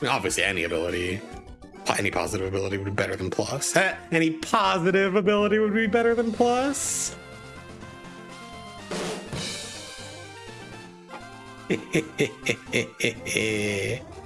mean, obviously, any ability, any positive ability would be better than plus. Eh, any positive ability would be better than plus.